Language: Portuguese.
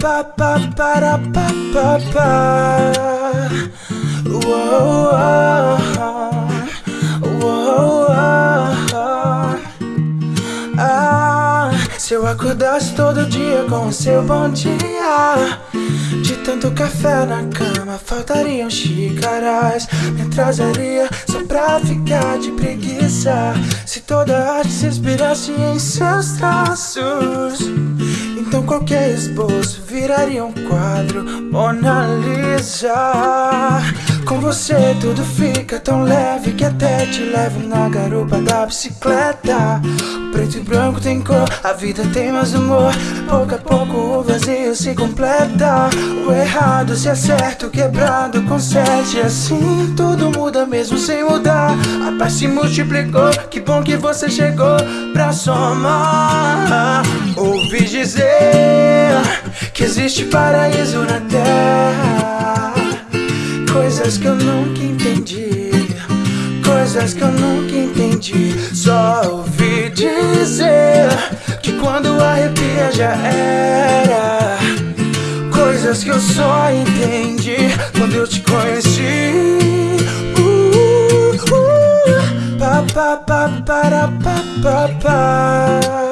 pa pa para pa pa pa. Uou, uou, uou, ah, se eu acordasse todo dia com o seu bom dia De tanto café na cama faltariam xícaras. Me atrasaria só pra ficar de preguiça Se toda arte se inspirasse em seus traços Então qualquer esboço viraria um quadro Mona Lisa Com você tudo fica tão leve Que até te levo na garupa da bicicleta. Preto e branco tem cor, a vida tem mais humor. Pouco a pouco o vazio se completa. O errado se acerta, o quebrado conserte. Assim tudo muda mesmo sem mudar. A paz se multiplicou, que bom que você chegou pra somar existe paraíso na terra. Coisas que eu nunca entendi. Coisas que eu nunca entendi. Só ouvi dizer Que quando arrepia já era. Coisas que eu só entendi Quando eu te conheci. Uh, uh, pa, pa, pa, para, pa, pa, pa.